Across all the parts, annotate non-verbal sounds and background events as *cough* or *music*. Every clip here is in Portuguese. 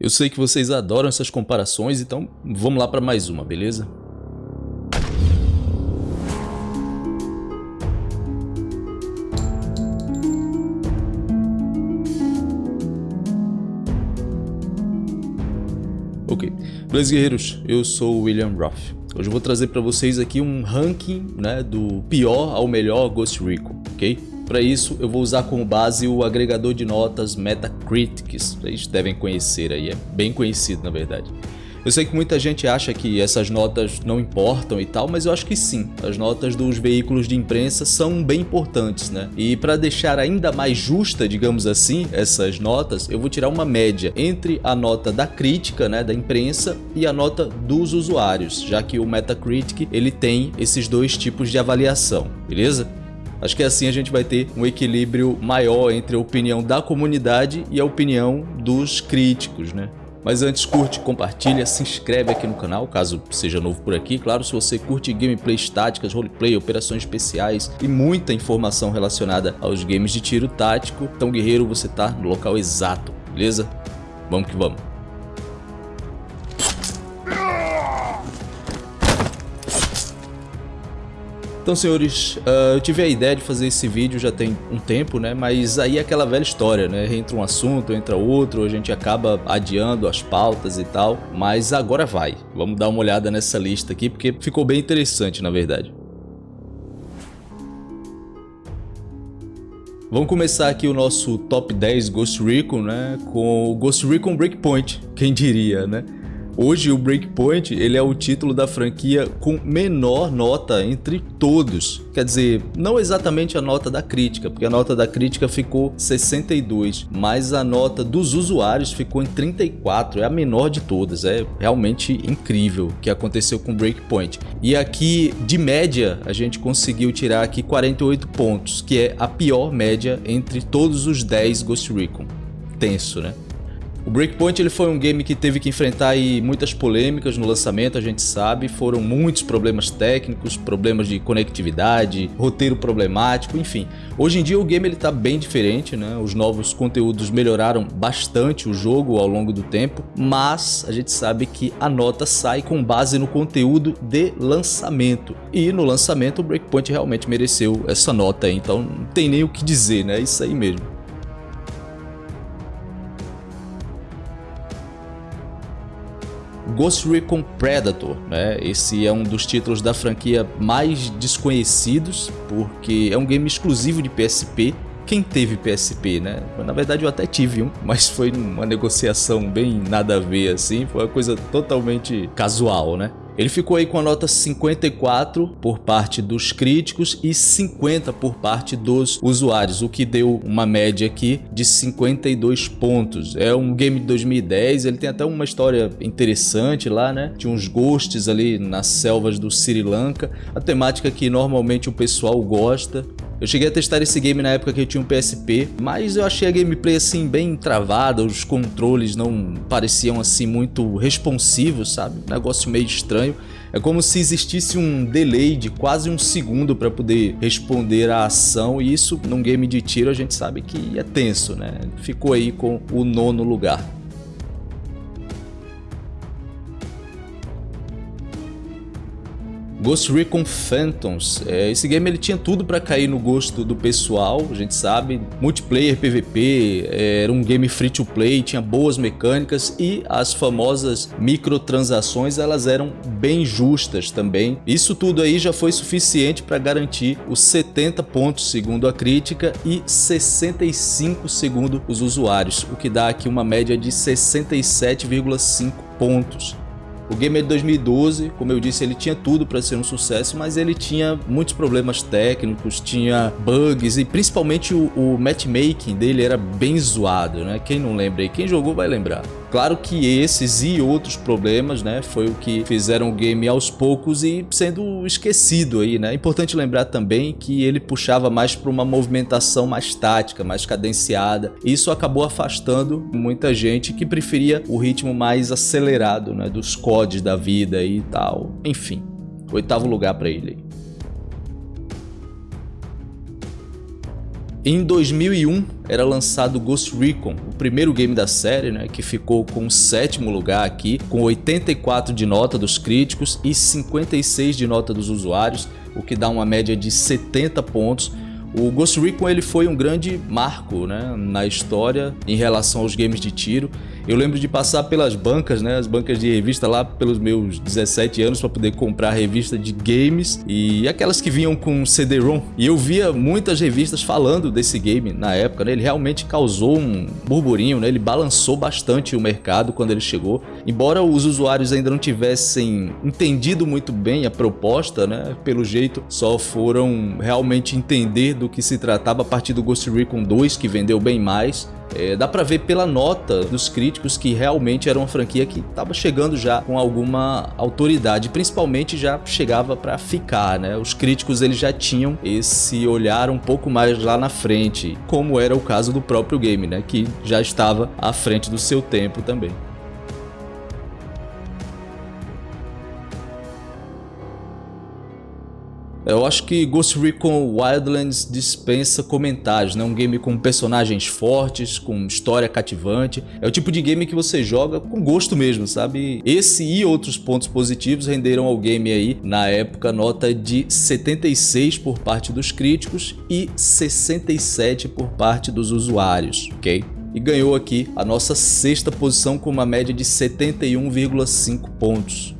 Eu sei que vocês adoram essas comparações, então vamos lá para mais uma, beleza? Ok, beleza guerreiros, eu sou o William Roth. Hoje eu vou trazer para vocês aqui um ranking né, do pior ao melhor Ghost Recon, ok? Para isso, eu vou usar como base o agregador de notas Metacritic, vocês devem conhecer aí, é bem conhecido na verdade. Eu sei que muita gente acha que essas notas não importam e tal, mas eu acho que sim. As notas dos veículos de imprensa são bem importantes, né? E para deixar ainda mais justa, digamos assim, essas notas, eu vou tirar uma média entre a nota da crítica, né, da imprensa, e a nota dos usuários, já que o Metacritic ele tem esses dois tipos de avaliação, beleza? Acho que assim a gente vai ter um equilíbrio maior entre a opinião da comunidade e a opinião dos críticos, né? Mas antes curte, compartilha, se inscreve aqui no canal, caso seja novo por aqui. Claro, se você curte gameplays táticas, roleplay, operações especiais e muita informação relacionada aos games de tiro tático, então guerreiro, você tá no local exato, beleza? Vamos que vamos. Então, senhores, uh, eu tive a ideia de fazer esse vídeo já tem um tempo, né? Mas aí é aquela velha história, né? Entra um assunto, entra outro, a gente acaba adiando as pautas e tal. Mas agora vai. Vamos dar uma olhada nessa lista aqui, porque ficou bem interessante, na verdade. Vamos começar aqui o nosso top 10 Ghost Recon, né? Com o Ghost Recon Breakpoint, quem diria, né? Hoje o Breakpoint ele é o título da franquia com menor nota entre todos. Quer dizer, não exatamente a nota da crítica, porque a nota da crítica ficou 62, mas a nota dos usuários ficou em 34, é a menor de todas. É realmente incrível o que aconteceu com Breakpoint. E aqui, de média, a gente conseguiu tirar aqui 48 pontos, que é a pior média entre todos os 10 Ghost Recon. Tenso, né? O Breakpoint ele foi um game que teve que enfrentar aí muitas polêmicas no lançamento, a gente sabe, foram muitos problemas técnicos, problemas de conectividade, roteiro problemático, enfim. Hoje em dia o game ele tá bem diferente, né? Os novos conteúdos melhoraram bastante o jogo ao longo do tempo, mas a gente sabe que a nota sai com base no conteúdo de lançamento. E no lançamento o Breakpoint realmente mereceu essa nota, então não tem nem o que dizer, né? É isso aí mesmo. Ghost Recon Predator, né? Esse é um dos títulos da franquia mais desconhecidos, porque é um game exclusivo de PSP. Quem teve PSP, né? Na verdade eu até tive um, mas foi uma negociação bem nada a ver assim, foi uma coisa totalmente casual, né? Ele ficou aí com a nota 54 por parte dos críticos e 50 por parte dos usuários, o que deu uma média aqui de 52 pontos. É um game de 2010, ele tem até uma história interessante lá, né? Tinha uns ghosts ali nas selvas do Sri Lanka, a temática que normalmente o pessoal gosta. Eu cheguei a testar esse game na época que eu tinha um PSP, mas eu achei a gameplay assim bem travada, os controles não pareciam assim muito responsivos, sabe? negócio meio estranho. É como se existisse um delay de quase um segundo para poder responder à ação e isso num game de tiro a gente sabe que é tenso, né? Ficou aí com o nono lugar. Ghost Recon Phantoms, é, esse game ele tinha tudo para cair no gosto do pessoal, a gente sabe, multiplayer, PVP, é, era um game free to play, tinha boas mecânicas e as famosas microtransações elas eram bem justas também. Isso tudo aí já foi suficiente para garantir os 70 pontos segundo a crítica e 65 segundo os usuários, o que dá aqui uma média de 67,5 pontos. O game é de 2012, como eu disse, ele tinha tudo para ser um sucesso, mas ele tinha muitos problemas técnicos, tinha bugs e principalmente o, o matchmaking dele era bem zoado, né? Quem não lembra aí, quem jogou vai lembrar. Claro que esses e outros problemas, né, foi o que fizeram o game aos poucos e sendo esquecido aí, né? Importante lembrar também que ele puxava mais para uma movimentação mais tática, mais cadenciada. Isso acabou afastando muita gente que preferia o ritmo mais acelerado, né, dos CODs da vida e tal. Enfim, oitavo lugar para ele. Em 2001 era lançado Ghost Recon, o primeiro game da série, né, que ficou com o sétimo lugar aqui, com 84 de nota dos críticos e 56 de nota dos usuários, o que dá uma média de 70 pontos. O Ghost Recon ele foi um grande marco né, na história em relação aos games de tiro eu lembro de passar pelas bancas, né, as bancas de revista lá pelos meus 17 anos para poder comprar revista de games e aquelas que vinham com CD-ROM. E eu via muitas revistas falando desse game na época, né? Ele realmente causou um burburinho, né? Ele balançou bastante o mercado quando ele chegou. Embora os usuários ainda não tivessem entendido muito bem a proposta, né? Pelo jeito, só foram realmente entender do que se tratava a partir do Ghost Recon 2, que vendeu bem mais. É, dá pra ver pela nota dos críticos que realmente era uma franquia que estava chegando já com alguma autoridade, principalmente já chegava para ficar, né? Os críticos eles já tinham esse olhar um pouco mais lá na frente, como era o caso do próprio game, né? Que já estava à frente do seu tempo também. Eu acho que Ghost Recon Wildlands dispensa comentários, né? Um game com personagens fortes, com história cativante. É o tipo de game que você joga com gosto mesmo, sabe? Esse e outros pontos positivos renderam ao game aí, na época, nota de 76 por parte dos críticos e 67 por parte dos usuários, ok? E ganhou aqui a nossa sexta posição com uma média de 71,5 pontos.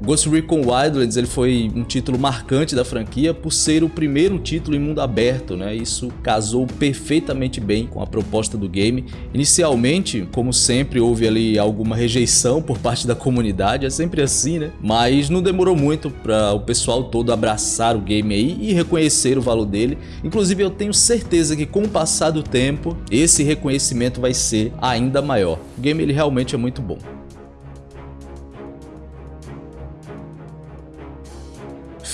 Ghost Recon Wildlands ele foi um título marcante da franquia por ser o primeiro título em mundo aberto, né? Isso casou perfeitamente bem com a proposta do game. Inicialmente, como sempre, houve ali alguma rejeição por parte da comunidade, é sempre assim, né? Mas não demorou muito para o pessoal todo abraçar o game aí e reconhecer o valor dele. Inclusive, eu tenho certeza que com o passar do tempo, esse reconhecimento vai ser ainda maior. O game ele realmente é muito bom.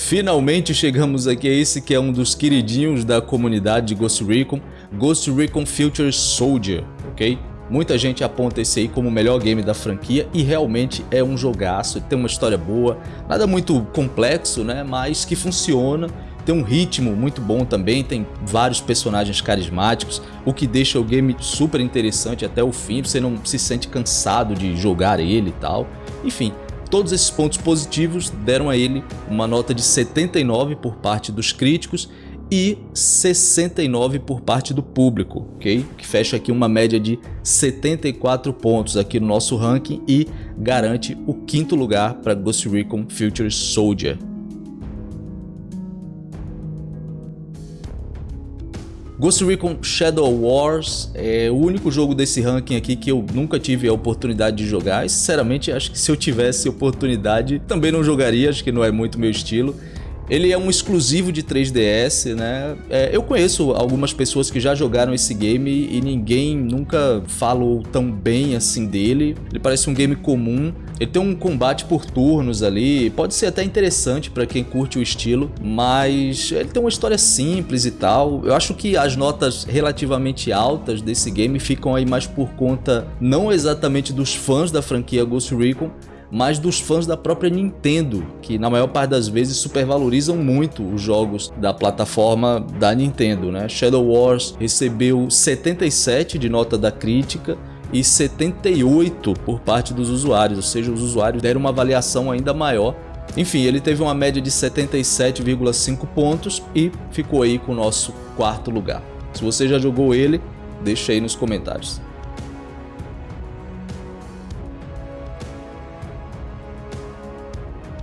Finalmente chegamos aqui a esse que é um dos queridinhos da comunidade de Ghost Recon, Ghost Recon Future Soldier, ok? Muita gente aponta esse aí como o melhor game da franquia e realmente é um jogaço, tem uma história boa, nada muito complexo, né? Mas que funciona, tem um ritmo muito bom também, tem vários personagens carismáticos, o que deixa o game super interessante até o fim, você não se sente cansado de jogar ele e tal. Enfim, Todos esses pontos positivos deram a ele uma nota de 79 por parte dos críticos e 69 por parte do público, ok? Que fecha aqui uma média de 74 pontos aqui no nosso ranking e garante o quinto lugar para Ghost Recon Future Soldier. Ghost Recon Shadow Wars é o único jogo desse ranking aqui que eu nunca tive a oportunidade de jogar e sinceramente acho que se eu tivesse oportunidade também não jogaria, acho que não é muito meu estilo. Ele é um exclusivo de 3DS, né? É, eu conheço algumas pessoas que já jogaram esse game e ninguém nunca falou tão bem assim dele. Ele parece um game comum. Ele tem um combate por turnos ali, pode ser até interessante para quem curte o estilo, mas ele tem uma história simples e tal. Eu acho que as notas relativamente altas desse game ficam aí mais por conta não exatamente dos fãs da franquia Ghost Recon, mas dos fãs da própria Nintendo, que na maior parte das vezes supervalorizam muito os jogos da plataforma da Nintendo. Né? Shadow Wars recebeu 77 de nota da crítica e 78 por parte dos usuários, ou seja, os usuários deram uma avaliação ainda maior. Enfim, ele teve uma média de 77,5 pontos e ficou aí com o nosso quarto lugar. Se você já jogou ele, deixa aí nos comentários.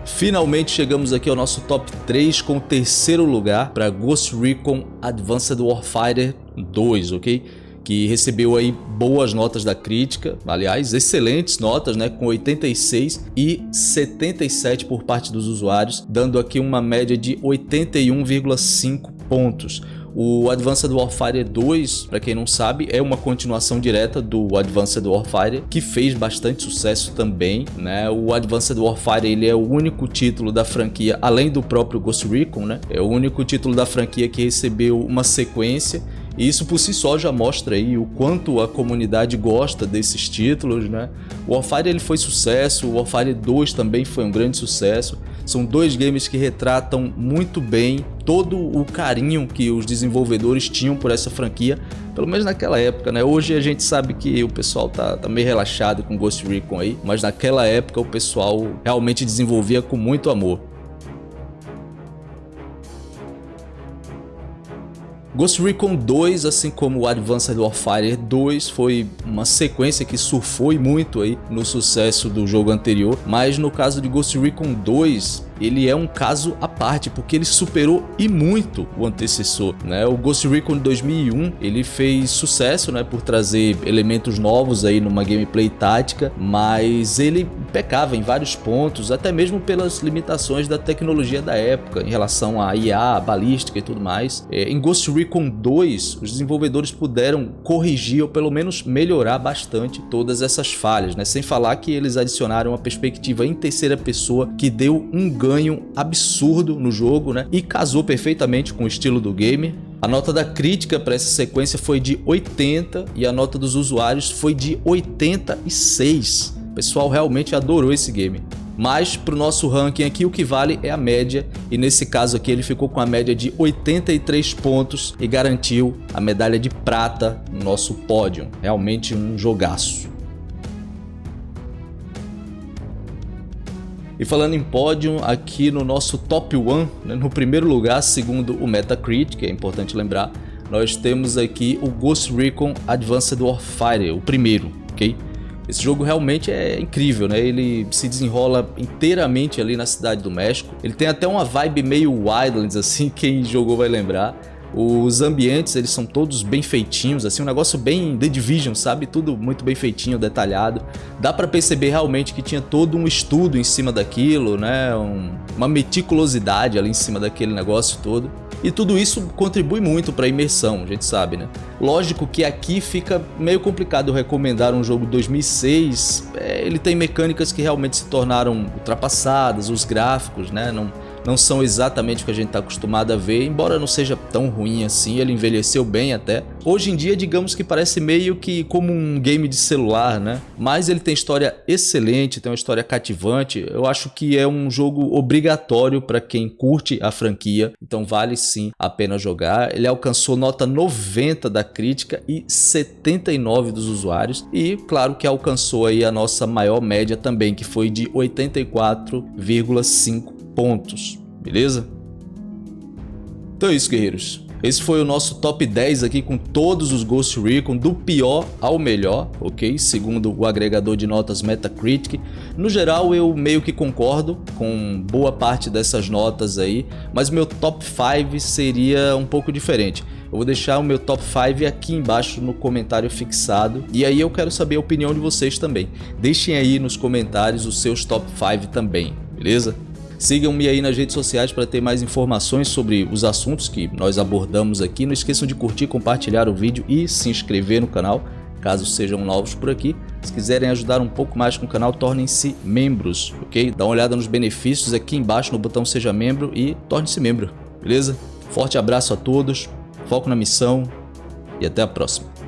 Finalmente chegamos aqui ao nosso top 3 com o terceiro lugar para Ghost Recon Advanced Warfighter 2, ok? Que recebeu aí boas notas da crítica, aliás, excelentes notas, né? Com 86 e 77 por parte dos usuários, dando aqui uma média de 81,5 pontos. O Advanced Warfare 2, para quem não sabe, é uma continuação direta do Advanced Warfare, que fez bastante sucesso também, né? O Advanced Warfare, ele é o único título da franquia, além do próprio Ghost Recon, né? É o único título da franquia que recebeu uma sequência E isso por si só já mostra aí o quanto a comunidade gosta desses títulos, né? O Warfare ele foi sucesso, o Warfare 2 também foi um grande sucesso. São dois games que retratam muito bem todo o carinho que os desenvolvedores tinham por essa franquia, pelo menos naquela época, né? Hoje a gente sabe que o pessoal tá, tá meio relaxado com Ghost Recon aí, mas naquela época o pessoal realmente desenvolvia com muito amor. Ghost Recon 2, assim como o Advanced Warfare 2, foi uma sequência que surfou muito aí no sucesso do jogo anterior, mas no caso de Ghost Recon 2, ele é um caso à parte, porque ele superou e muito o antecessor. Né? O Ghost Recon 2001 ele fez sucesso né, por trazer elementos novos aí numa gameplay tática, mas ele pecava em vários pontos, até mesmo pelas limitações da tecnologia da época em relação a IA, balística e tudo mais. É, em Ghost Recon 2, os desenvolvedores puderam corrigir ou pelo menos melhorar bastante todas essas falhas, né? sem falar que eles adicionaram uma perspectiva em terceira pessoa que deu um ganho absurdo no jogo, né? E casou perfeitamente com o estilo do game. A nota da crítica para essa sequência foi de 80 e a nota dos usuários foi de 86. O pessoal realmente adorou esse game. Mas para o nosso ranking aqui o que vale é a média e nesse caso aqui ele ficou com a média de 83 pontos e garantiu a medalha de prata no nosso pódio. Realmente um jogaço. E falando em pódio, aqui no nosso top 1, né, no primeiro lugar, segundo o Metacritic, é importante lembrar, nós temos aqui o Ghost Recon Advanced Warfare, o primeiro, ok? Esse jogo realmente é incrível, né? Ele se desenrola inteiramente ali na cidade do México. Ele tem até uma vibe meio Wildlands, *laughs* assim, quem jogou vai lembrar. Os ambientes, eles são todos bem feitinhos, assim, um negócio bem The Division, sabe? Tudo muito bem feitinho, detalhado. Dá pra perceber realmente que tinha todo um estudo em cima daquilo, né? Um, uma meticulosidade ali em cima daquele negócio todo. E tudo isso contribui muito para a imersão, a gente sabe, né? Lógico que aqui fica meio complicado recomendar um jogo 2006, é, ele tem mecânicas que realmente se tornaram ultrapassadas, os gráficos, né? Não, não são exatamente o que a gente está acostumado a ver, embora não seja tão ruim assim, ele envelheceu bem até. Hoje em dia, digamos que parece meio que como um game de celular, né? Mas ele tem história excelente, tem uma história cativante, eu acho que é um jogo obrigatório para quem curte a franquia, então vale sim a pena jogar. Ele alcançou nota 90 da crítica e 79 dos usuários, e claro que alcançou aí a nossa maior média também, que foi de 84,5 pontos, beleza? Então é isso, guerreiros. Esse foi o nosso top 10 aqui com todos os Ghost Recon, do pior ao melhor, ok? Segundo o agregador de notas Metacritic. No geral, eu meio que concordo com boa parte dessas notas aí, mas meu top 5 seria um pouco diferente. Eu vou deixar o meu top 5 aqui embaixo no comentário fixado. E aí eu quero saber a opinião de vocês também. Deixem aí nos comentários os seus top 5 também, beleza? Sigam-me aí nas redes sociais para ter mais informações sobre os assuntos que nós abordamos aqui. Não esqueçam de curtir, compartilhar o vídeo e se inscrever no canal, caso sejam novos por aqui. Se quiserem ajudar um pouco mais com o canal, tornem-se membros, ok? Dá uma olhada nos benefícios aqui embaixo no botão Seja Membro e torne-se membro, beleza? Forte abraço a todos, foco na missão e até a próxima.